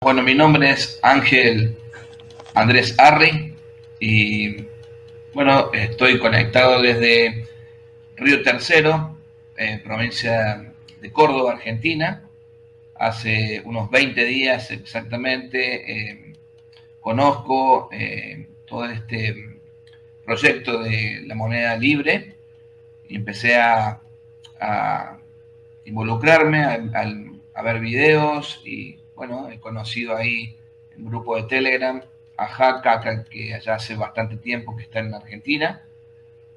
Bueno, mi nombre es Ángel Andrés Arri y bueno, estoy conectado desde Río Tercero, provincia de Córdoba, Argentina. Hace unos 20 días exactamente eh, conozco eh, todo este proyecto de la moneda libre y empecé a, involucrarme, a ver videos y bueno, he conocido ahí un grupo de Telegram a Jaca, que allá hace bastante tiempo que está en Argentina.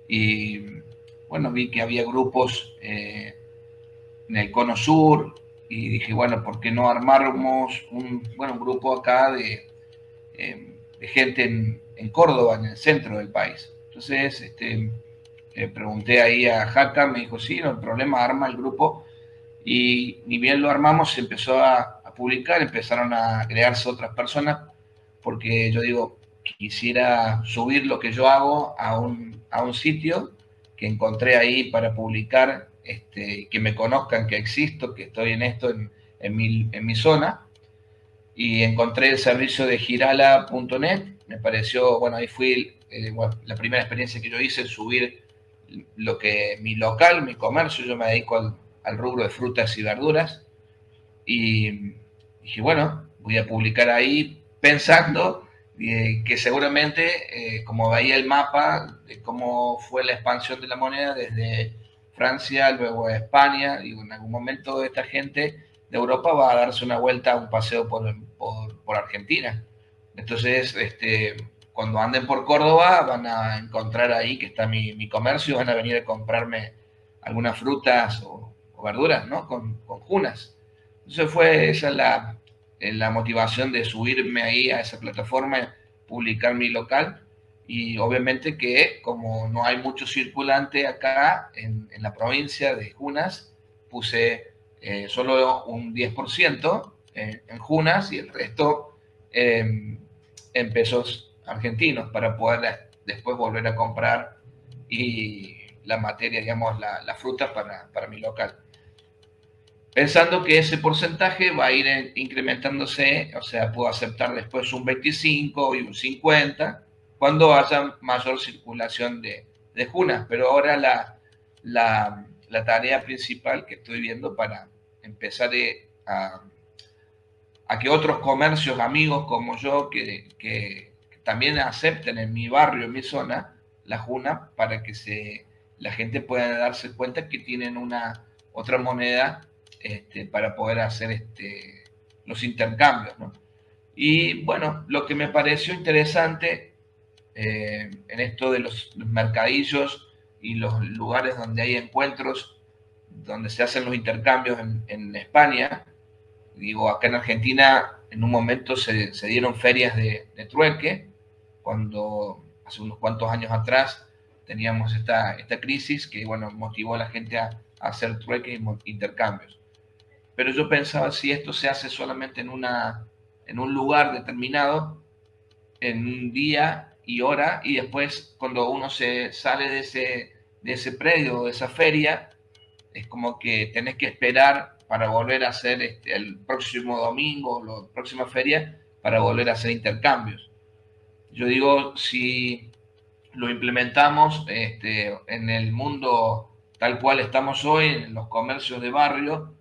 Y bueno, vi que había grupos eh, en el Cono Sur y dije, bueno, ¿por qué no armáramos un, bueno, un grupo acá de, eh, gente en, Córdoba, en el centro del país? Entonces, este, pregunté ahí a Jaca, me dijo, sí, no hay problema, arma el grupo. Y ni bien lo armamos, se empezó a, publicar, empezaron a crearse otras personas, porque yo digo, quisiera subir lo que yo hago a un, a un sitio que encontré ahí para publicar, este, que me conozcan que existo, que estoy en esto en, en, mi, en mi zona. Y encontré el servicio de girala.net, me pareció, bueno, ahí fui, eh, la primera experiencia que yo hice, subir lo que mi local, mi comercio, yo me dedico al, al rubro de frutas y verduras. Y dije, bueno, voy a publicar ahí pensando eh, que seguramente, eh, como veía el mapa de cómo fue la expansión de la moneda desde Francia, luego a España, digo, en algún momento esta gente de Europa va a darse una vuelta, un paseo por, por, Argentina. Entonces, este, cuando anden por Córdoba van a encontrar ahí que está mi, mi comercio, van a venir a comprarme algunas frutas o, verduras, ¿no? Con, con junas. Entonces fue esa la, la motivación de subirme ahí a esa plataforma, publicar mi local. Y obviamente que como no hay mucho circulante acá en, la provincia de Junas, puse eh, solo un 10% en, en, Junas y el resto en pesos argentinos para poder después volver a comprar y la materia, digamos, la, la fruta para, para mi local pensando que ese porcentaje va a ir incrementándose, o sea, puedo aceptar después un 25 y un 50 cuando haya mayor circulación de, de junas, pero ahora la, la, la, tarea principal que estoy viendo para empezar a, a, que otros comercios, amigos como yo, que, que, también acepten en mi barrio, en mi zona, la juna, para que se, la gente pueda darse cuenta que tienen una otra moneda este, para poder hacer este, los intercambios. Y bueno, lo que me pareció interesante eh, en esto de los, mercadillos y los lugares donde hay encuentros, donde se hacen los intercambios en, España, digo, acá en Argentina en un momento se, dieron ferias de, trueque, cuando hace unos cuantos años atrás teníamos esta, esta crisis que, bueno, motivó a la gente a, a hacer trueque y intercambios pero yo pensaba si esto se hace solamente en, una, en un lugar determinado, en un día y hora, y después cuando uno se sale de ese, de ese predio, de esa feria, es como que tenés que esperar para volver a hacer este, el próximo domingo o la próxima feria para volver a hacer intercambios. Yo digo, si lo implementamos este, en el mundo tal cual estamos hoy, en los comercios de barrio,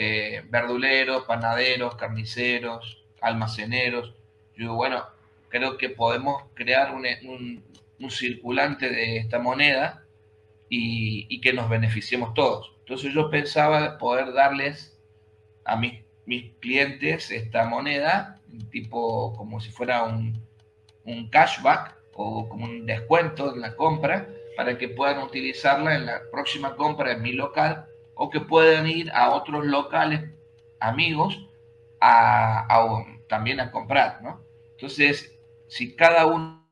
eh, verduleros, panaderos, carniceros, almaceneros. Yo bueno, creo que podemos crear un, circulante de esta moneda y, que nos beneficiemos todos. Entonces yo pensaba poder darles a mis, mis clientes esta moneda, tipo como si fuera un, un cashback o como un descuento en la compra, para que puedan utilizarla en la próxima compra en mi local o que puedan ir a otros locales amigos a, también a comprar, ¿no? Entonces, si cada uno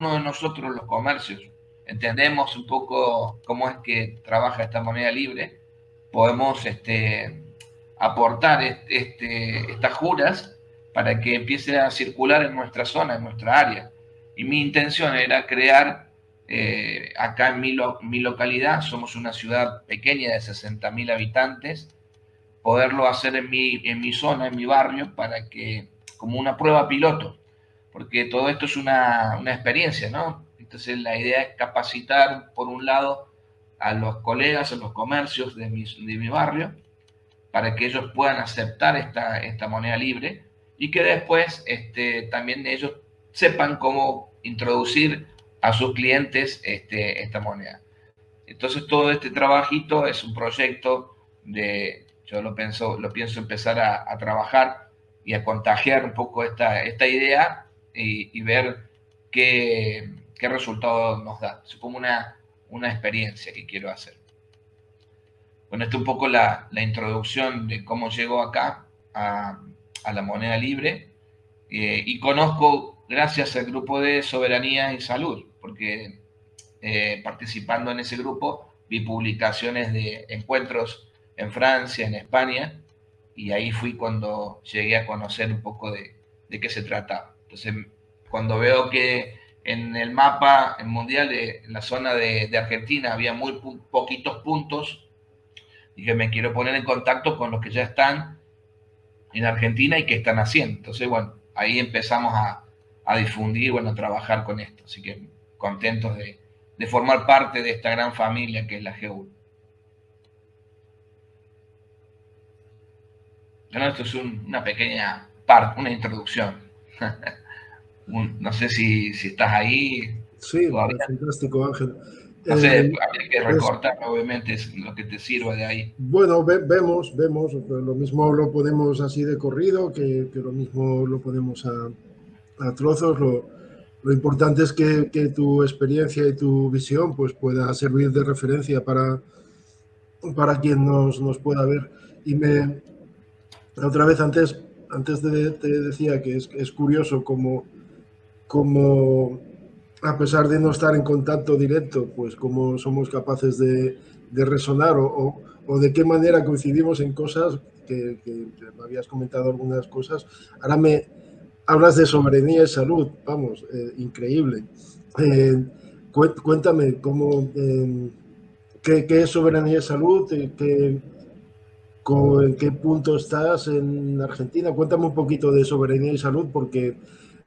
de nosotros, los comercios, entendemos un poco cómo es que trabaja esta moneda libre, podemos este, aportar este, estas juras para que empiece a circular en nuestra zona, en nuestra área. Y mi intención era crear eh, acá en mi, localidad somos una ciudad pequeña de 60.000 habitantes, poderlo hacer en mi, en mi zona, en mi barrio, para que como una prueba piloto, porque todo esto es una, una experiencia, ¿no? Entonces la idea es capacitar, por un lado, a los colegas, a los comercios de mi, de mi barrio, para que ellos puedan aceptar esta, esta moneda libre y que después este, también ellos sepan cómo introducir a sus clientes este, esta moneda. Entonces todo este trabajito es un proyecto de, yo lo pienso, empezar a, trabajar y a contagiar un poco esta, esta idea y, ver qué, qué resultado nos da. Es como una, una experiencia que quiero hacer. Bueno, esta es un poco la, la introducción de cómo llego acá a, a la moneda libre eh, y conozco gracias al grupo de Soberanía y Salud, porque eh, participando en ese grupo vi publicaciones de encuentros en Francia, en España, y ahí fui cuando llegué a conocer un poco de, de qué se trataba. Entonces, cuando veo que en el mapa mundial, de, en la zona de, de Argentina, había muy poquitos puntos, dije, me quiero poner en contacto con los que ya están en Argentina y qué están haciendo. Entonces, bueno, ahí empezamos a, a difundir, bueno, a trabajar con esto. Así que contentos de, de formar parte de esta gran familia que es la GU. Bueno, esto es una pequeña parte, una introducción. no sé si, si, estás ahí. Sí, fantástico, Ángel. No sé, eh, habría que recortar, obviamente, es lo que te sirva de ahí. Bueno, vemos, vemos, lo mismo lo podemos así de corrido, que, que lo mismo lo podemos a, a trozos. Lo, lo importante es que, que, tu experiencia y tu visión pues, pueda servir de referencia para, para quien nos, nos pueda ver. Y me, otra vez antes, antes de, te decía que es, curioso como, como, a pesar de no estar en contacto directo, pues cómo somos capaces de, de resonar o, o, de qué manera coincidimos en cosas que, que, me habías comentado algunas cosas. Ahora me, hablas de soberanía y salud, vamos, eh, increíble. Eh, cuéntame, ¿cómo, eh, qué, qué, es soberanía y salud? ¿Qué, con, ¿En qué punto estás en Argentina? Cuéntame un poquito de soberanía y salud, porque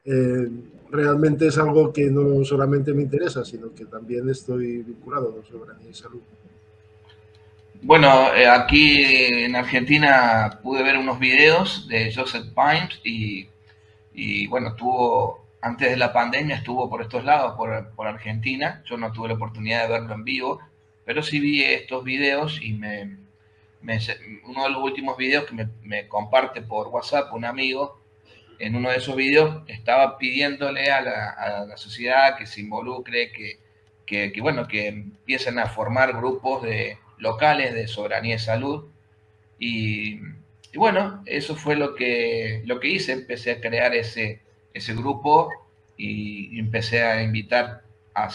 eh, realmente es algo que no solamente me interesa, sino que también estoy vinculado a soberanía y salud. Bueno, aquí en Argentina pude ver unos videos de Joseph Pines y y bueno, estuvo, antes de la pandemia estuvo por estos lados, por, por, Argentina. Yo no tuve la oportunidad de verlo en vivo, pero sí vi estos videos y me, uno de los últimos videos que me, me, comparte por WhatsApp un amigo, en uno de esos videos estaba pidiéndole a la, a la sociedad que se involucre, que, que, que, bueno, que empiecen a formar grupos de, locales de soberanía y salud. Y y bueno, eso fue lo que, lo que hice, empecé a crear ese, ese grupo y, empecé a invitar a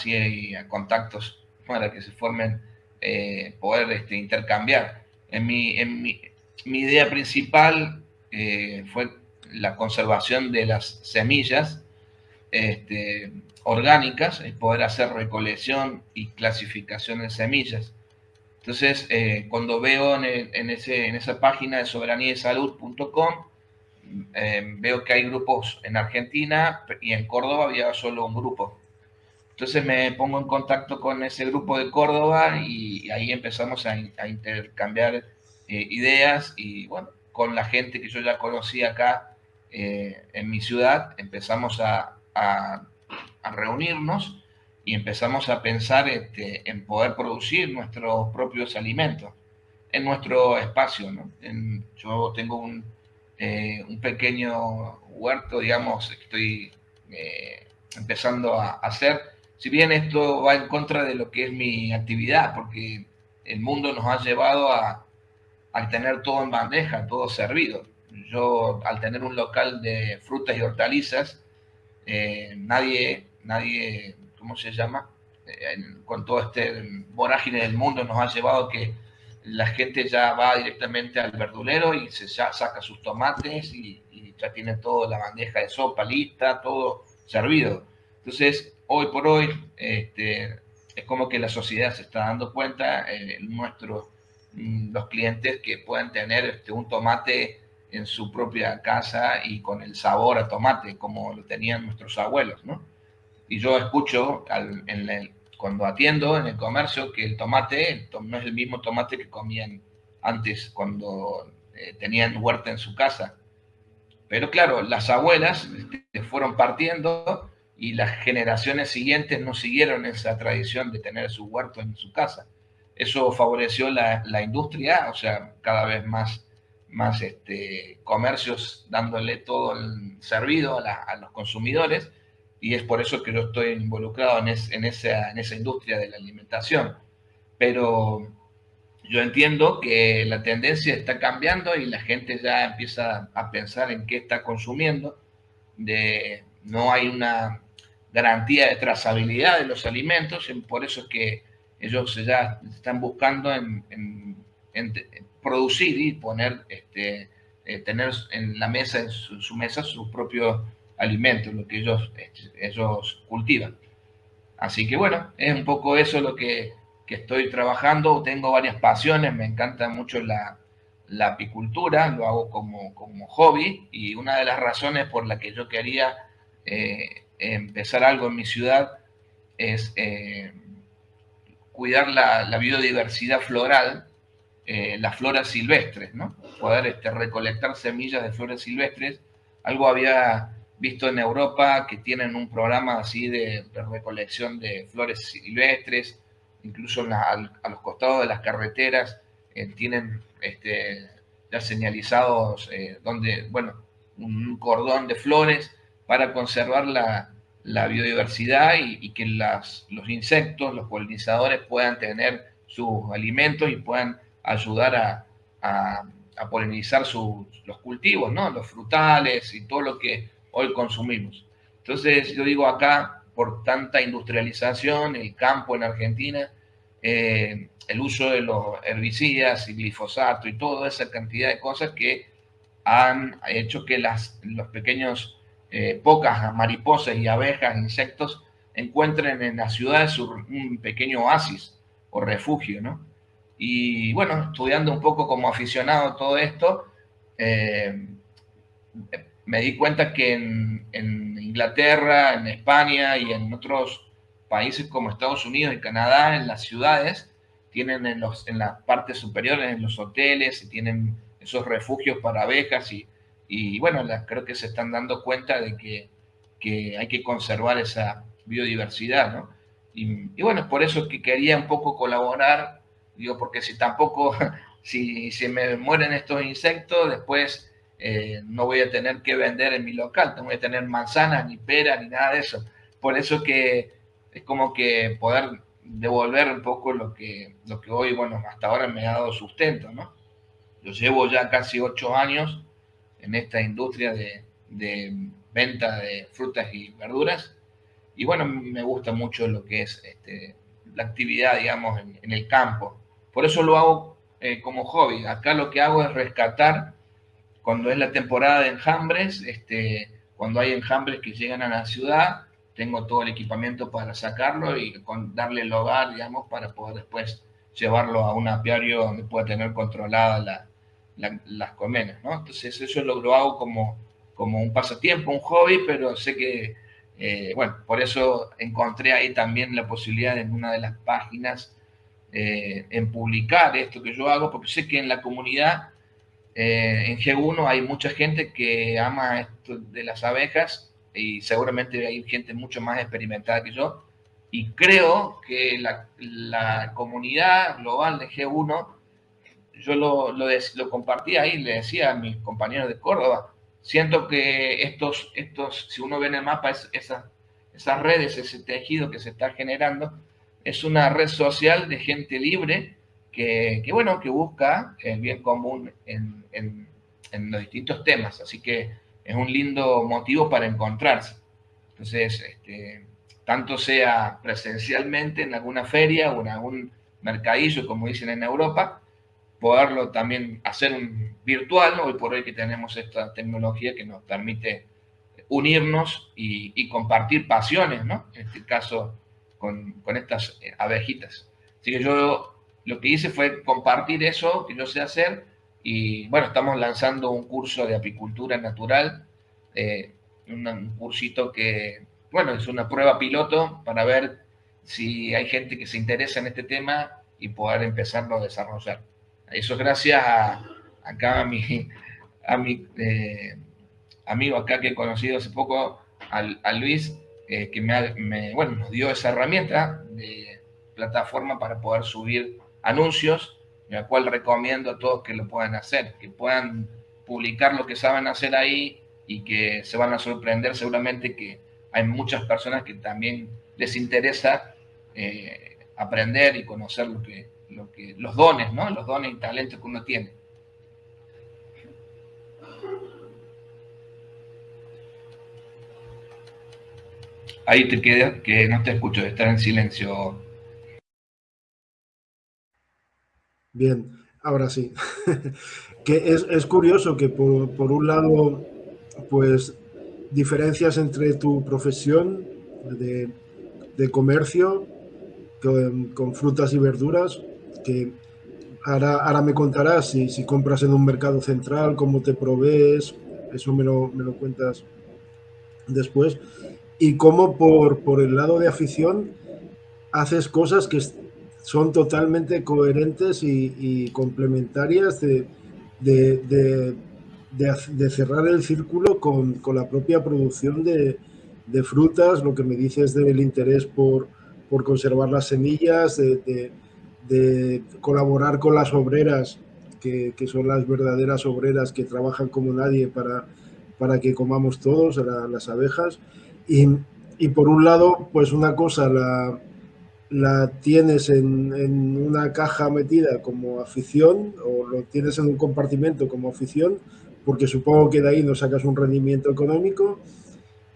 contactos para que se formen, eh, poder este, intercambiar. En mi, en mi, mi idea principal eh, fue la conservación de las semillas este, orgánicas, es poder hacer recolección y clasificación de semillas. Entonces, eh, cuando veo en, ese, en, esa página de soberaniesalud.com, eh, veo que hay grupos en Argentina y en Córdoba había solo un grupo. Entonces me pongo en contacto con ese grupo de Córdoba y, ahí empezamos a, a intercambiar eh, ideas y bueno, con la gente que yo ya conocía acá eh, en mi ciudad, empezamos a, a, a reunirnos y empezamos a pensar este, en poder producir nuestros propios alimentos en nuestro espacio. ¿no? En, yo tengo un, eh, un, pequeño huerto, digamos, que estoy eh, empezando a hacer. Si bien esto va en contra de lo que es mi actividad, porque el mundo nos ha llevado a, a tener todo en bandeja, todo servido. Yo, al tener un local de frutas y hortalizas, eh, nadie, nadie ¿cómo se llama? Eh, con todo este vorágine del mundo nos ha llevado que la gente ya va directamente al verdulero y se ya saca sus tomates y, ya tiene toda la bandeja de sopa lista, todo servido. Entonces, hoy por hoy, este, es como que la sociedad se está dando cuenta, eh, nuestros, mm, los clientes que puedan tener este, un tomate en su propia casa y con el sabor a tomate, como lo tenían nuestros abuelos, ¿no? Y yo escucho cuando atiendo en el comercio que el tomate no es el mismo tomate que comían antes cuando eh, tenían huerta en su casa. Pero claro, las abuelas este, fueron partiendo y las generaciones siguientes no siguieron esa tradición de tener su huerto en su casa. Eso favoreció la, la industria, o sea, cada vez más más este, comercios dándole todo el servido a, los consumidores y es por eso que yo estoy involucrado en, esa, en esa industria de la alimentación. Pero yo entiendo que la tendencia está cambiando y la gente ya empieza a pensar en qué está consumiendo. De, no hay una garantía de trazabilidad de los alimentos, y por eso es que ellos ya están buscando en, producir y poner, este, eh, tener en la mesa, en su, mesa, su propio alimento, lo que ellos, este, ellos cultivan. Así que bueno, es un poco eso lo que, que estoy trabajando. Tengo varias pasiones, me encanta mucho la, la apicultura, lo hago como, como, hobby y una de las razones por la que yo quería eh, empezar algo en mi ciudad es eh, cuidar la, la, biodiversidad floral eh, las flores silvestres, ¿no? Poder este, recolectar semillas de flores silvestres. Algo había visto en Europa que tienen un programa así de, recolección de flores silvestres, incluso a los costados de las carreteras eh, tienen este, ya señalizados eh, donde, bueno, un cordón de flores para conservar la, biodiversidad y, que los insectos, los polinizadores puedan tener sus alimentos y puedan ayudar a, a, polinizar los cultivos, ¿no? Los frutales y todo lo que hoy consumimos. Entonces, yo digo acá, por tanta industrialización, el campo en Argentina, eh, el uso de los herbicidas y glifosato y toda esa cantidad de cosas que han hecho que las, los pequeños, eh, pocas mariposas y abejas, insectos, encuentren en las ciudades un pequeño oasis o refugio, ¿no? Y bueno, estudiando un poco como aficionado todo esto, eh, me di cuenta que en, Inglaterra, en España y en otros países como Estados Unidos y Canadá, en las ciudades, tienen en, los, en las partes superiores, en los hoteles, y tienen esos refugios para abejas y, y bueno, creo que se están dando cuenta de que, que hay que conservar esa biodiversidad, ¿no? Y, y, bueno, por eso que quería un poco colaborar Digo, porque si tampoco, si, si me mueren estos insectos, después eh, no voy a tener que vender en mi local, no voy a tener manzanas, ni peras, ni nada de eso. Por eso que es como que poder devolver un poco lo que, lo que hoy, bueno, hasta ahora me ha dado sustento, ¿no? Yo llevo ya casi ocho años en esta industria de, de venta de frutas y verduras y bueno, me gusta mucho lo que es este, la actividad, digamos, en el campo. Por eso lo hago eh, como hobby. Acá lo que hago es rescatar cuando es la temporada de enjambres, este, cuando hay enjambres que llegan a la ciudad, tengo todo el equipamiento para sacarlo y darle el hogar, digamos, para poder después llevarlo a un apiario donde pueda tener controlada las colmenas, ¿no? Entonces eso lo, lo, hago como, como un pasatiempo, un hobby, pero sé que, eh, bueno, por eso encontré ahí también la posibilidad en una de las páginas eh, en publicar esto que yo hago, porque sé que en la comunidad, eh, en G1, hay mucha gente que ama esto de las abejas y seguramente hay gente mucho más experimentada que yo. Y creo que la, comunidad global de G1, yo lo, lo, lo compartí ahí, le decía a mis compañeros de Córdoba, siento que estos, estos si uno ve en el mapa, esas redes, ese tejido que se está generando, es una red social de gente libre que, bueno, que busca el bien común en, los distintos temas. Así que es un lindo motivo para encontrarse. Entonces, este, tanto sea presencialmente en alguna feria o en algún mercadillo, como dicen en Europa, poderlo también hacer virtual, hoy por hoy que tenemos esta tecnología que nos permite unirnos y, compartir pasiones, ¿no? En este caso, con, estas eh, abejitas. Así que yo lo que hice fue compartir eso que yo sé hacer Y bueno, estamos lanzando un curso de apicultura natural, eh, un, cursito que, bueno, es una prueba piloto para ver si hay gente que se interesa en este tema y poder empezarlo a desarrollar. Eso es gracias a, acá a mi, eh, amigo acá que he conocido hace poco, a, Luis, eh, que me, bueno, nos dio esa herramienta de plataforma para poder subir anuncios, la cual recomiendo a todos que lo puedan hacer, que puedan publicar lo que saben hacer ahí y que se van a sorprender seguramente que hay muchas personas que también les interesa eh, aprender y conocer lo que, lo que, los dones, ¿no? Los dones y talentos que uno tiene. Ahí te queda que no te escucho, estar en silencio. Bien, ahora sí. que es, curioso que por, un lado, pues diferencias entre tu profesión de, de comercio con, frutas y verduras, que ahora, ahora me contarás si, si, compras en un mercado central, cómo te provees, eso me lo, me lo cuentas después, y cómo por, por el lado de afición haces cosas que son totalmente coherentes y, complementarias de, de, de, cerrar el círculo con, con la propia producción de, frutas, lo que me dices del interés por, por conservar las semillas, de, colaborar con las obreras, que, son las verdaderas obreras que trabajan como nadie para, para que comamos todos, las abejas. Y, por un lado, pues una cosa la, la tienes en, en, una caja metida como afición o lo tienes en un compartimento como afición, porque supongo que de ahí no sacas un rendimiento económico.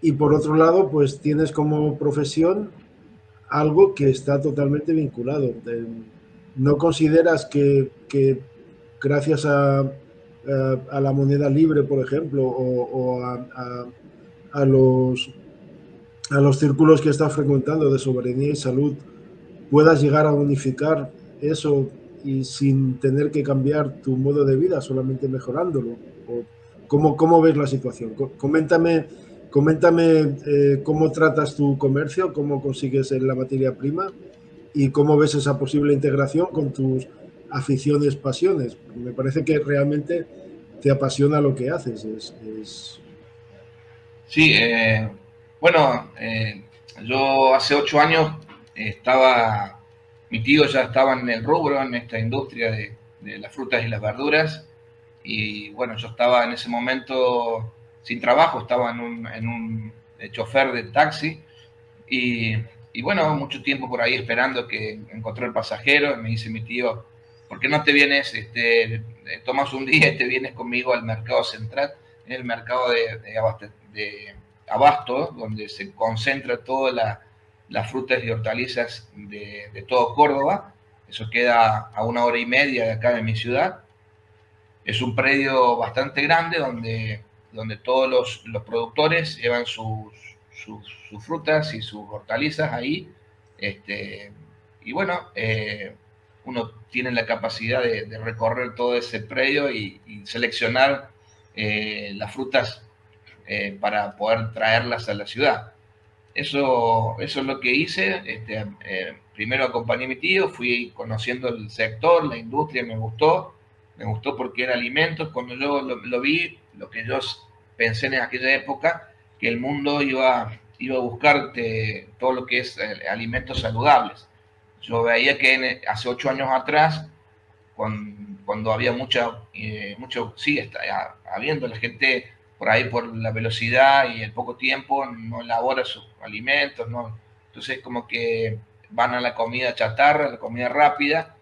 Y por otro lado, pues tienes como profesión algo que está totalmente vinculado. ¿No consideras que, gracias a, la moneda libre, por ejemplo, o, a, los, a los círculos que estás frecuentando de soberanía y salud, puedas llegar a unificar eso y sin tener que cambiar tu modo de vida, solamente mejorándolo? ¿O cómo, ¿Cómo ves la situación? Coméntame Coméntame eh, cómo tratas tu comercio, cómo consigues la materia prima y cómo ves esa posible integración con tus aficiones, pasiones. Me parece que realmente te apasiona lo que haces. Es, Sí, eh, bueno, eh, yo hace ocho años estaba, mi tío ya estaba en el rubro, en esta industria de, de las frutas y las verduras, y bueno, yo estaba en ese momento sin trabajo, estaba en un, en un chofer de taxi y, y, bueno, mucho tiempo por ahí esperando que encontré el pasajero. Me dice mi tío, ¿por qué no te vienes, este, tomas un día y te vienes conmigo al mercado central, en el mercado de, de, abasto, donde se concentra todas las frutas y hortalizas de, todo Córdoba? Eso queda a una hora y media de acá de mi ciudad. Es un predio bastante grande donde donde todos los, productores llevan sus, sus, frutas y sus hortalizas ahí. Este, y bueno, eh, uno tiene la capacidad de, recorrer todo ese predio y, seleccionar eh, las frutas eh, para poder traerlas a la ciudad. Eso, eso es lo que hice. Este, primero acompañé a mi tío, fui conociendo el sector, la industria, me gustó. Me gustó porque era alimentos. Cuando yo lo vi, lo que yo pensé en aquella época, que el mundo iba, iba a buscar todo lo que es eh, alimentos saludables. Yo veía que hace ocho años atrás, cuando, había mucha, eh, sí, está habiendo la gente por ahí por la velocidad y el poco tiempo no elabora sus alimentos, ¿no? Entonces como que van a la comida chatarra, la comida rápida,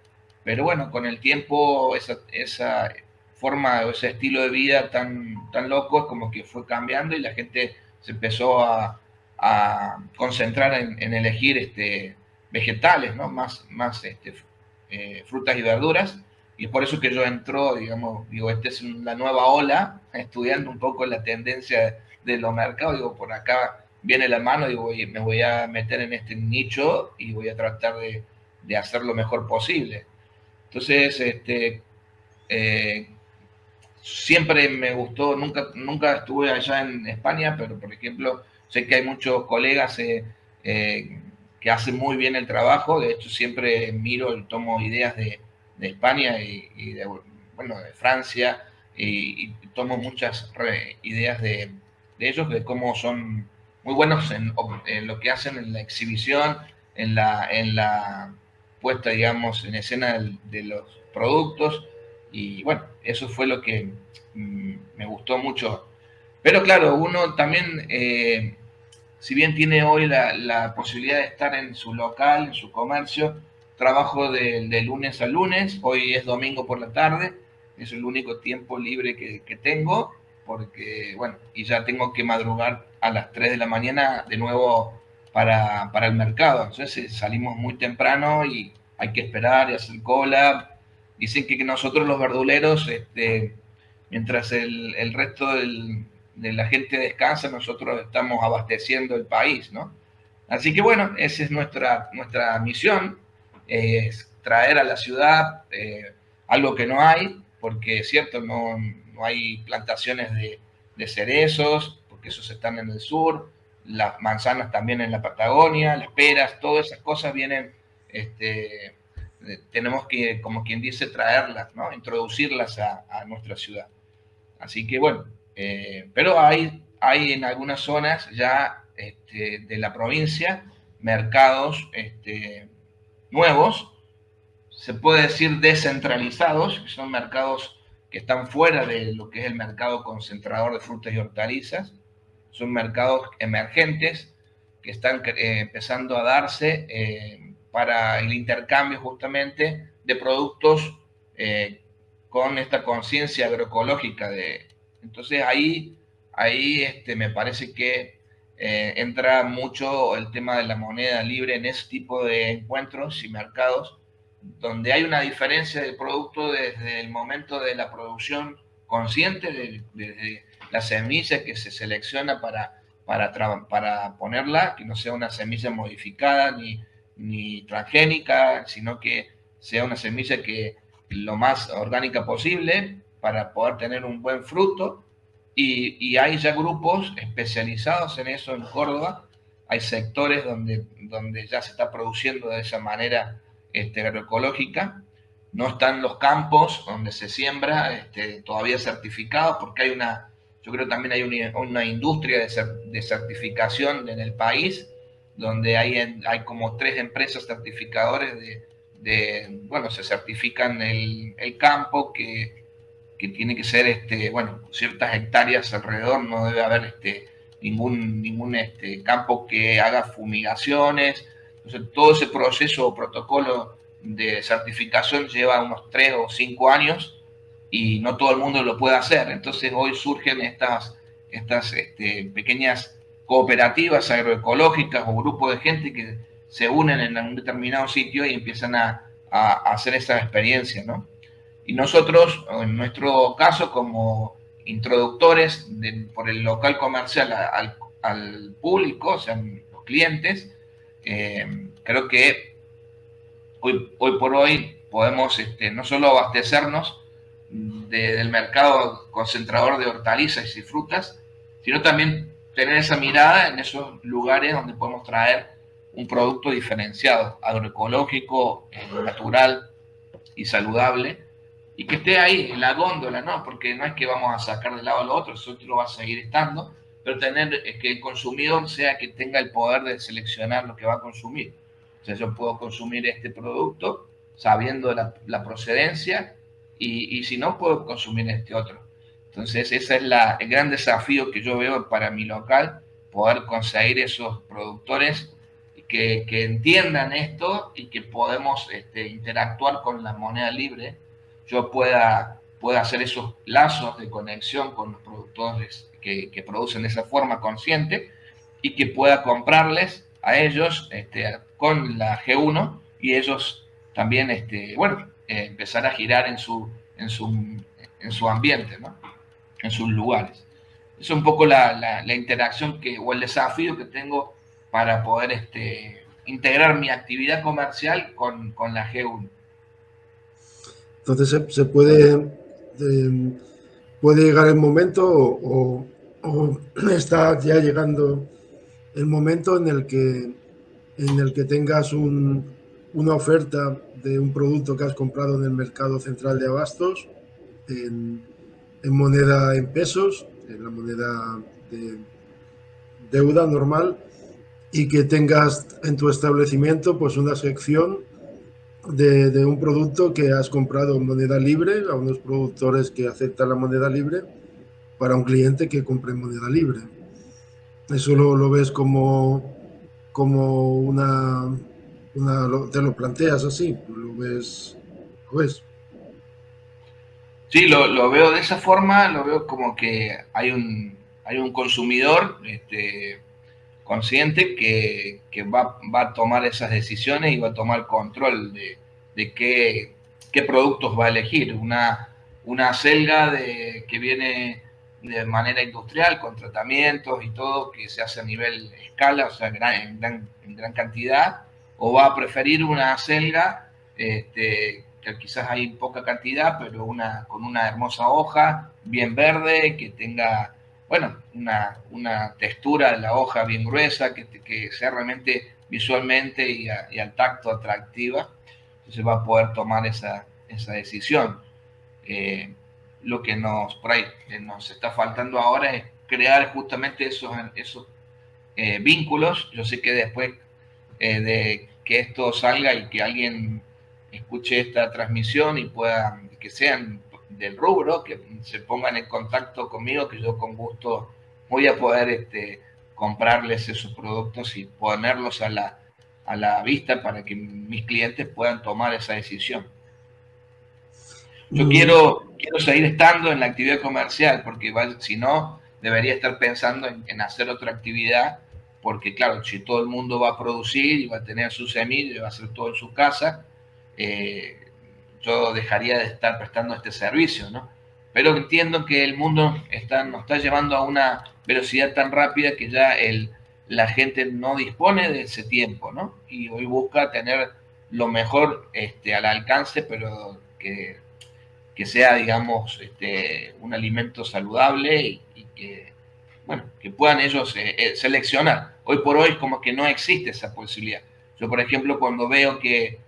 pero bueno, con el tiempo esa, esa forma o ese estilo de vida tan, tan loco, como que fue cambiando y la gente se empezó a, concentrar en, elegir este, vegetales, ¿no? Más, más este, eh, frutas y verduras. Y es por eso que yo entro, digamos, digo, esta es la nueva ola, estudiando un poco la tendencia de los mercados, digo, por acá viene la mano, digo, me voy a meter en este nicho y voy a tratar de, de hacer lo mejor posible. Entonces, este, eh, siempre me gustó, nunca, nunca estuve allá en España, pero por ejemplo, sé que hay muchos colegas eh, eh, que hacen muy bien el trabajo, de hecho siempre miro y tomo ideas de, España y, de, bueno, de Francia, y, tomo muchas ideas de, ellos, de cómo son muy buenos en, lo que hacen en la exhibición, en la, en la puesta, digamos, en escena de los productos, y bueno, eso fue lo que mm, me gustó mucho. Pero claro, uno también, eh, si bien tiene hoy la, posibilidad de estar en su local, en su comercio, trabajo de, lunes a lunes, hoy es domingo por la tarde, es el único tiempo libre que, tengo, porque, bueno, y ya tengo que madrugar a las 3 de la mañana de nuevo para, para el mercado. Entonces salimos muy temprano y hay que esperar y hacer cola, Dicen que nosotros los verduleros, este, mientras el, resto de la gente descansa, nosotros estamos abasteciendo el país, ¿no? Así que bueno, esa es nuestra, nuestra misión, es traer a la ciudad eh, algo que no hay, porque es cierto, no, hay plantaciones de, cerezos, porque esos están en el sur, las manzanas también en la Patagonia, las peras, todas esas cosas vienen este, tenemos que, como quien dice, traerlas, ¿no? introducirlas a, nuestra ciudad. Así que bueno, eh, pero hay, hay en algunas zonas ya este, de la provincia mercados este, nuevos, se puede decir descentralizados, que son mercados que están fuera de lo que es el mercado concentrador de frutas y hortalizas, son mercados emergentes que están eh, empezando a darse eh, para el intercambio justamente de productos eh, con esta conciencia agroecológica. De, entonces ahí, ahí este, me parece que eh, entra mucho el tema de la moneda libre en ese tipo de encuentros y mercados, donde hay una diferencia de producto desde el momento de la producción consciente, desde la semilla que se selecciona para, para, para ponerla, que no sea una semilla modificada ni ni transgénica, sino que sea una semilla que lo más orgánica posible para poder tener un buen fruto. Y, hay ya grupos especializados en eso en Córdoba. Hay sectores donde, donde ya se está produciendo de esa manera este, agroecológica. No están los campos donde se siembra este, todavía certificados porque hay una, yo creo también hay una, una industria de, de certificación en el país donde hay, hay como tres empresas certificadores de, bueno, se certifican el, campo que, tiene que ser, este, bueno, ciertas hectáreas alrededor, no debe haber este, ningún, ningún este, campo que haga fumigaciones. Entonces, todo ese proceso o protocolo de certificación lleva unos tres o cinco años y no todo el mundo lo puede hacer. Entonces, hoy surgen estas, estas este, pequeñas cooperativas agroecológicas o grupos de gente que se unen en un determinado sitio y empiezan a, hacer esa experiencia, ¿no? Y nosotros, en nuestro caso, como introductores por el local comercial al, público, o sea, los clientes, eh, creo que hoy, hoy por hoy podemos este, no solo abastecernos del mercado concentrador de hortalizas y frutas, sino también tener esa mirada en esos lugares donde podemos traer un producto diferenciado, agroecológico, natural y saludable, y que esté ahí en la góndola, ¿no? Porque no es que vamos a sacar de lado a lo otro, eso otro va a seguir estando, pero tener eh, que el consumidor sea que tenga el poder de seleccionar lo que va a consumir. O sea, yo puedo consumir este producto sabiendo la, la procedencia y, y si no, puedo consumir este otro. Entonces, ese es el gran desafío que yo veo para mi local, poder conseguir esos productores que, entiendan esto y que podemos este, interactuar con la moneda libre. Yo pueda, pueda hacer esos lazos de conexión con los productores que, producen de esa forma consciente y que pueda comprarles a ellos este, con la G1 y ellos también, este, bueno, eh, empezar a girar en su, en su, en su ambiente, ¿no? en sus lugares. Es un poco la, interacción que, o el desafío que tengo para poder este, integrar mi actividad comercial con, la G1. Entonces se, puede, em, puede llegar el momento o, está ya llegando el momento en el que, en el que tengas una oferta de un producto que has comprado en el mercado central de abastos en, moneda en pesos, en la moneda de deuda normal, y que tengas en tu establecimiento pues una sección de, un producto que has comprado en moneda libre a unos productores que aceptan la moneda libre para un cliente que compre en moneda libre. Eso lo, lo ves como, como una, una, te lo planteas así, lo ves, pues. Sí, lo, lo, veo de esa forma, lo veo como que hay un, hay un consumidor este, consciente que, que va, va, a tomar esas decisiones y va a tomar control de, de qué, qué, productos va a elegir. Una, una selga de, que viene de manera industrial, con tratamientos y todo, que se hace a nivel escala, o sea, en gran, en gran cantidad, o va a preferir una selga este, que quizás hay poca cantidad, pero una, con una hermosa hoja, bien verde, que tenga, bueno, una, una textura de la hoja bien gruesa, que, que sea realmente visualmente y, al tacto atractiva. Entonces va a poder tomar esa, esa decisión. Eh, lo que nos, por ahí, nos está faltando ahora es crear justamente esos, esos eh, vínculos. Yo sé que después eh, de que esto salga y que alguien escuche esta transmisión y pueda, que sean del rubro, que se pongan en contacto conmigo, que yo con gusto voy a poder este, comprarles esos productos y ponerlos a la, a la vista para que mis clientes puedan tomar esa decisión. Yo mm. quiero, quiero seguir estando en la actividad comercial, porque si no, debería estar pensando en, hacer otra actividad, porque claro, si todo el mundo va a producir y va a tener su semilla y va a hacer todo en su casa, eh, yo dejaría de estar prestando este servicio, ¿no? Pero entiendo que el mundo está, nos está llevando a una velocidad tan rápida que ya el, la gente no dispone de ese tiempo, ¿no? Y hoy busca tener lo mejor este, al alcance, pero que que sea, digamos, este, un alimento saludable y, que, bueno, que puedan ellos eh, eh, seleccionar. Hoy por hoy como que no existe esa posibilidad. Yo, por ejemplo, cuando veo que,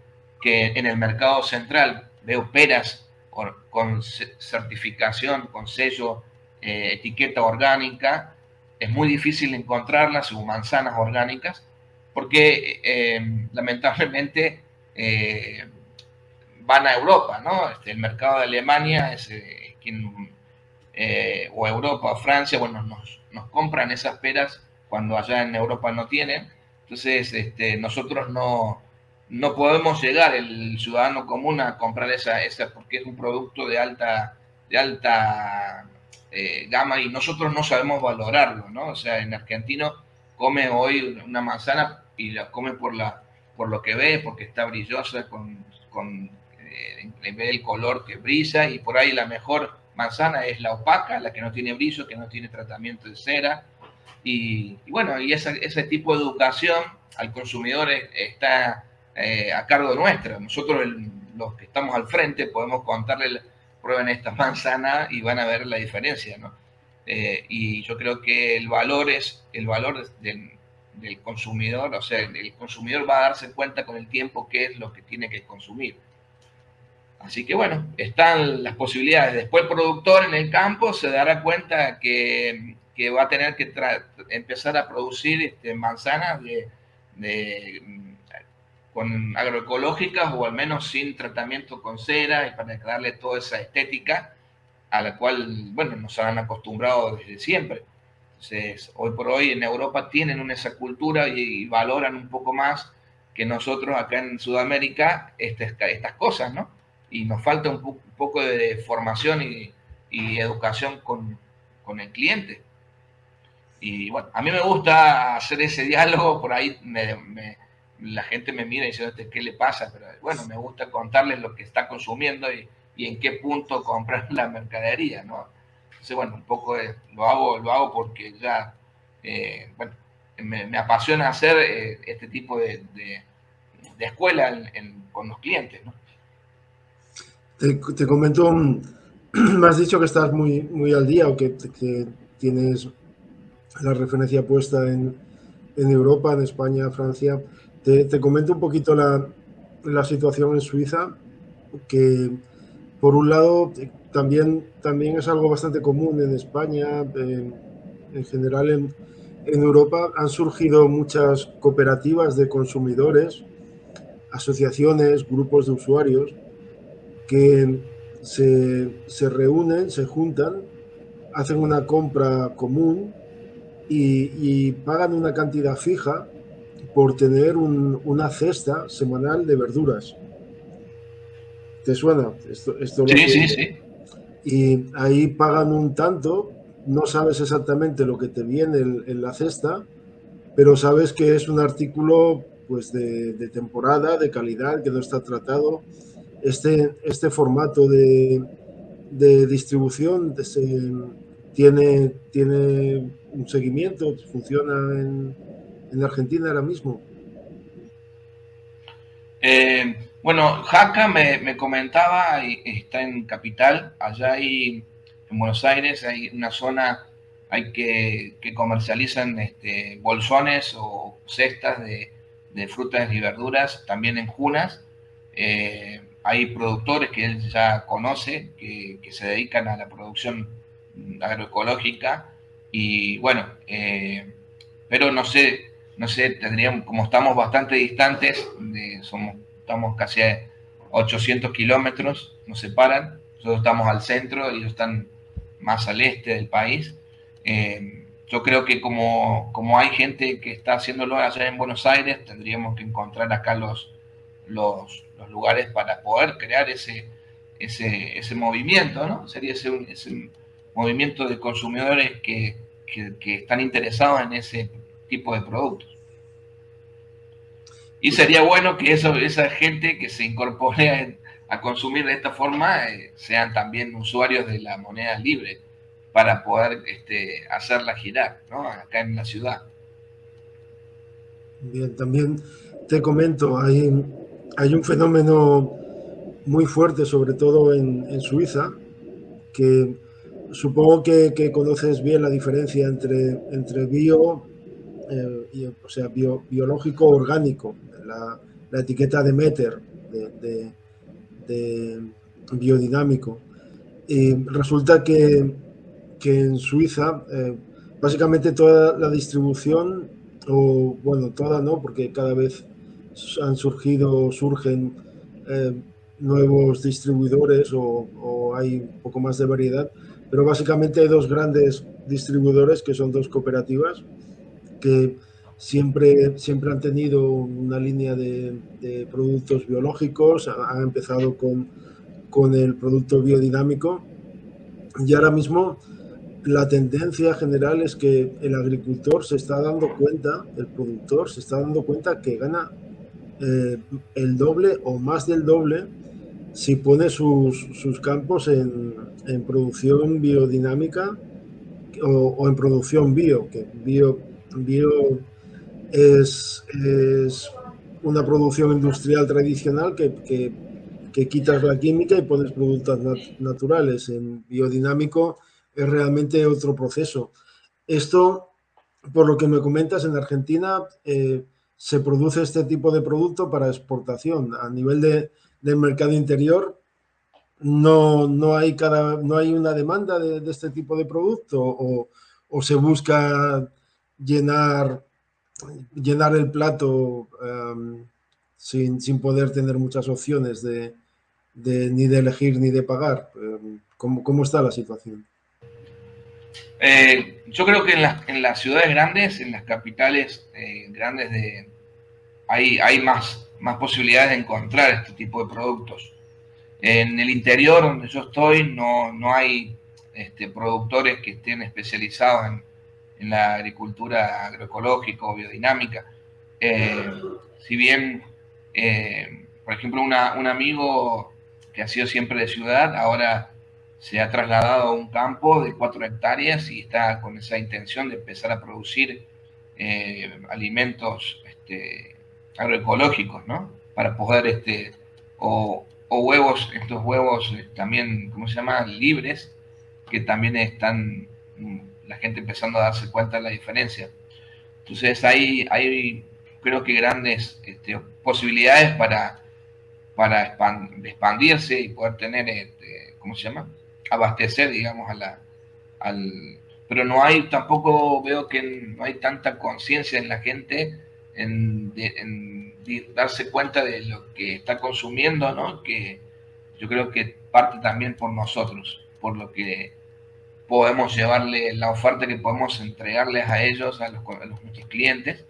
que en el mercado central veo peras con, certificación, con sello, eh, etiqueta orgánica, es muy difícil encontrarlas o manzanas orgánicas, porque lamentablemente van a Europa, ¿no? Este, el mercado de Alemania es eh, quien, eh, o Europa o Francia, bueno, nos, nos, compran esas peras cuando allá en Europa no tienen. Entonces, este, nosotros no, no podemos llegar, el ciudadano común, a comprar esa, esa porque es un producto de alta, de alta eh, gama y nosotros no sabemos valorarlo, ¿no? O sea, en argentino come hoy una manzana y la come por, la, por lo que ve, porque está brillosa, con, con en vez color que brilla y por ahí la mejor manzana es la opaca, la que no tiene brillo, que no tiene tratamiento de cera. Y, bueno, y ese tipo de educación al consumidor está eh, a cargo nuestra. Nosotros, los que estamos al frente, podemos contarle, prueben esta manzana y van a ver la diferencia. Eh, y yo creo que el valor es el valor del, del consumidor, o sea, el consumidor va a darse cuenta con el tiempo qué es lo que tiene que consumir. Así que bueno, están las posibilidades. Después el productor en el campo se dará cuenta que, va a tener que empezar a producir este, manzanas de, con agroecológicas o al menos sin tratamiento con cera y para darle toda esa estética a la cual, bueno, nos han acostumbrado desde siempre. Entonces, hoy por hoy en Europa tienen esa cultura y, valoran un poco más que nosotros acá en Sudamérica estas, estas cosas, ¿no? y nos falta un, poco de formación y, educación con, el cliente. Y bueno, a mí me gusta hacer ese diálogo, por ahí la gente me mira y dice, ¿qué le pasa? Pero bueno, me gusta contarles lo que está consumiendo y, en qué punto comprar la mercadería, ¿no? Entonces, bueno, un poco lo, hago, lo hago porque ya, eh, bueno, me, apasiona hacer eh, este tipo de, escuela con los clientes, ¿no? Te, comento me has dicho que estás muy, muy al día o que, tienes la referencia puesta en, en, Europa, en España, Francia. Te, comento un poquito la, la, situación en Suiza, que por un lado también, también es algo bastante común en España, en, en general en, en Europa. Han surgido muchas cooperativas de consumidores, asociaciones, grupos de usuarios que se, reúnen, se juntan, hacen una compra común y, pagan una cantidad fija por tener una cesta semanal de verduras. ¿Te suena? Esto, sí, sí, sí. Y ahí pagan un tanto, no sabes exactamente lo que te viene en, la cesta, pero sabes que es un artículo pues de, de temporada, de calidad, que no está tratado este, este formato de, distribución tiene, tiene un seguimiento, funciona en, Argentina ahora mismo. Eh, bueno, Jaca me, comentaba, está en Capital, allá hay, en Buenos Aires, hay una zona hay que, que comercializan este, bolsones o cestas de, frutas y verduras, también en Junas. Eh, hay productores que él ya conoce que, se dedican a la producción agroecológica y bueno, eh, pero no sé, no sé, tendríamos, como estamos bastante distantes, somos, estamos casi a 800 kilómetros, nos separan, nosotros estamos al centro ellos están más al este del país. Eh, yo creo que como, como hay gente que está haciéndolo allá en Buenos Aires, tendríamos que encontrar acá los, los, lugares para poder crear ese, ese, ese movimiento, ¿no? Sería ese, ese movimiento de consumidores que, que, están interesados en ese tipo de productos. Y sería bueno que eso, esa gente que se incorpore a, consumir de esta forma eh, sean también usuarios de la moneda libre para poder este, hacerla girar ¿no? acá en la ciudad. Bien, también te comento, hay hay un fenómeno muy fuerte, sobre todo en, Suiza, que supongo que, conoces bien la diferencia entre, entre bio, eh, o sea, biológico orgánico, la, etiqueta de Meter, de, biodinámico. Y resulta que, en Suiza, eh, básicamente toda la distribución, o bueno, toda no, porque cada vez han surgido, surgen eh, nuevos distribuidores o, hay un poco más de variedad, pero básicamente hay dos grandes distribuidores que son dos cooperativas que siempre, siempre han tenido una línea de, productos biológicos, han empezado con, con el producto biodinámico. Y ahora mismo la tendencia general es que el agricultor se está dando cuenta, el productor se está dando cuenta que gana eh, el doble o más del doble si pone sus, campos en, producción biodinámica o, en producción bio, que bio, bio es, una producción industrial tradicional que, quitas la química y pones productos naturales. En biodinámico es realmente otro proceso. Esto, por lo que me comentas, en Argentina eh, se produce este tipo de producto para exportación. A nivel de, del mercado interior, no, no, hay cada, no hay una demanda de, este tipo de producto o, se busca llenar, llenar el plato em, sin, poder tener muchas opciones de, ni de elegir ni de pagar. Em, ¿Cómo, está la situación? Eh, yo creo que en, las ciudades grandes, en las capitales eh, grandes de, hay, más, más posibilidades de encontrar este tipo de productos. En el interior donde yo estoy no, no hay este, productores que estén especializados en, la agricultura agroecológica o biodinámica. Eh, si bien, eh, por ejemplo, un amigo que ha sido siempre de ciudad, ahora se ha trasladado a un campo de cuatro hectáreas y está con esa intención de empezar a producir eh, alimentos este, agroecológicos, ¿no? Para poder, este, o, o huevos, estos huevos también, ¿cómo se llama? Libres, que también están mm, la gente empezando a darse cuenta de la diferencia. Entonces hay, hay creo que grandes este, posibilidades para, para expandirse y poder tener, este, ¿cómo se llama? Abastecer, digamos, a la, al... Pero no hay, tampoco veo que no hay tanta conciencia en la gente en, darse cuenta de lo que está consumiendo, ¿no? Que yo creo que parte también por nosotros, por lo que podemos llevarle, la oferta que podemos entregarles a ellos, a los, a nuestros clientes,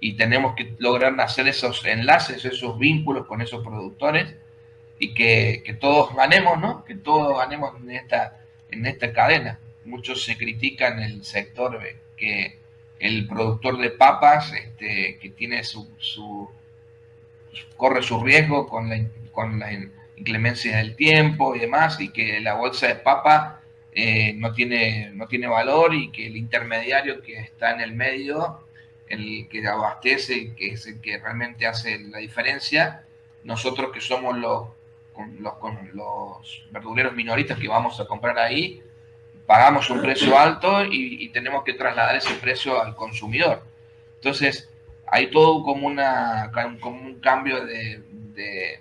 y tenemos que lograr hacer esos enlaces, esos vínculos con esos productores y que, que todos ganemos, ¿no? Que todos ganemos en esta, en esta cadena. Muchos se critican el sector que el productor de papas, este, que tiene su, su, corre su riesgo con la, con la inclemencia del tiempo y demás, y que la bolsa de papa eh, no, tiene, no tiene valor y que el intermediario que está en el medio, el que abastece, que es el que realmente hace la diferencia, nosotros que somos los, los, verduleros minoristas que vamos a comprar ahí, pagamos un precio alto y, tenemos que trasladar ese precio al consumidor. Entonces, hay todo como, una, como un cambio de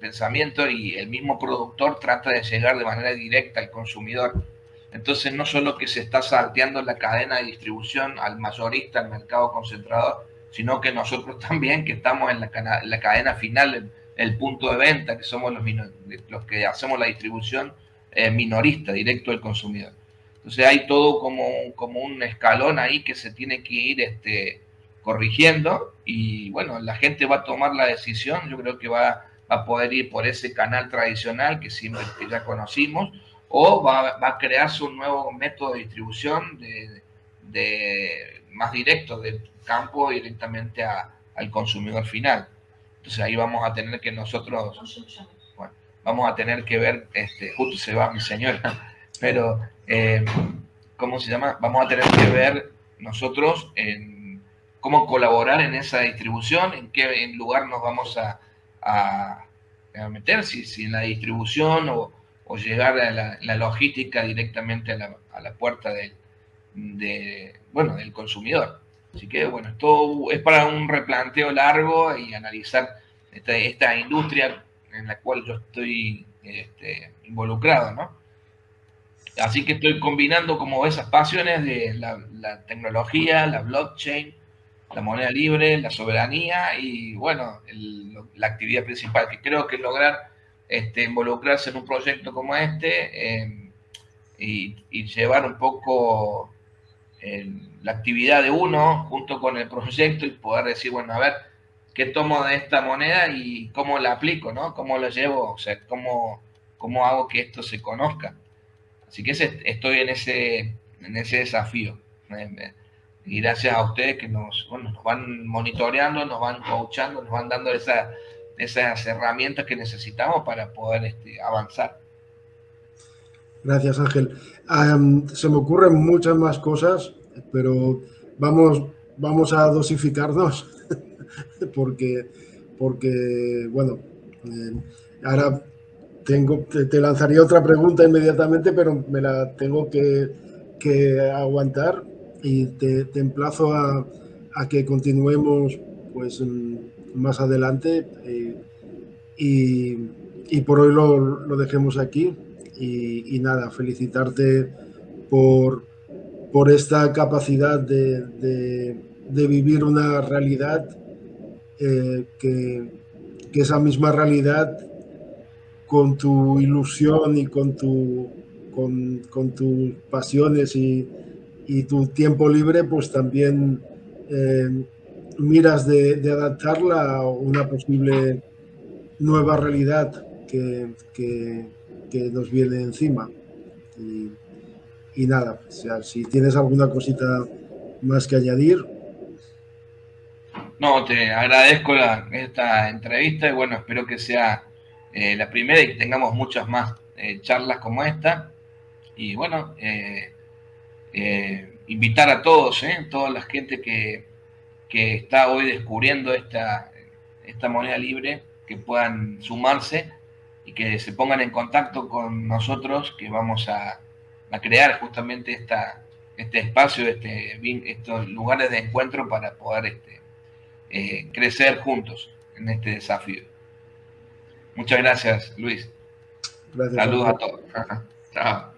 pensamiento y el mismo productor trata de llegar de manera directa al consumidor. Entonces no solo que se está salteando la cadena de distribución al mayorista, al mercado concentrador, sino que nosotros también que estamos en la, la cadena final, el, punto de venta, que somos los, los que hacemos la distribución eh, minorista, directo al consumidor. Entonces hay todo como, como un escalón ahí que se tiene que ir este, corrigiendo y bueno, la gente va a tomar la decisión, yo creo que va va a poder ir por ese canal tradicional que siempre ya conocimos, o va, va, a crearse un nuevo método de distribución de, de más directo del campo directamente a, al consumidor final. Entonces ahí vamos a tener que nosotros, vamos a tener que ver, este, justo se va mi señora, pero eh, ¿cómo se llama? Vamos a tener que ver nosotros en cómo colaborar en esa distribución, en qué lugar nos vamos a, a, meter, si, en la distribución o, llegar a la, logística directamente a la, a la puerta del, de, bueno, del consumidor. Así que, bueno, esto es para un replanteo largo y analizar esta, esta industria en la cual yo estoy este, involucrado, ¿no? Así que estoy combinando como esas pasiones de la, la tecnología, la blockchain, la moneda libre, la soberanía y, bueno, la actividad principal, que creo que lograr este, involucrarse en un proyecto como este em, y, llevar un poco la actividad de uno junto con el proyecto y poder decir, bueno, a ver, ¿qué tomo de esta moneda y cómo la aplico, ¿no? ¿Cómo lo llevo? O sea, ¿cómo, cómo hago que esto se conozca? Así que estoy en ese, en ese desafío y gracias a ustedes que nos, nos van monitoreando, nos van coachando, nos van dando esa, esas herramientas que necesitamos para poder este, avanzar. Gracias, Ángel. se me ocurren muchas más cosas, pero vamos, vamos a dosificarnos porque, porque bueno, eh, ahora tengo, te, lanzaría otra pregunta inmediatamente, pero me la tengo que, que aguantar y te, emplazo a, que continuemos pues más adelante eh, y, por hoy lo, dejemos aquí. Y, nada, felicitarte por, por esta capacidad de, vivir una realidad eh, que, que, esa misma realidad con tu ilusión y con, tu, con, con tus pasiones y, y tu tiempo libre pues también eh, miras de, adaptarla a una posible nueva realidad que, nos viene encima. Y, nada, si tienes alguna cosita más que añadir. No, te agradezco esta entrevista y bueno, espero que sea eh, la primera y que tengamos muchas más eh, charlas como esta. Y bueno, invitar a todos, ¿eh? toda la gente que, está hoy descubriendo esta, esta moneda libre, que puedan sumarse y que se pongan en contacto con nosotros, que vamos a, crear justamente esta, este espacio, este, estos lugares de encuentro para poder este, eh, crecer juntos en este desafío. Muchas gracias, Luis. Saludos a todos. Chao.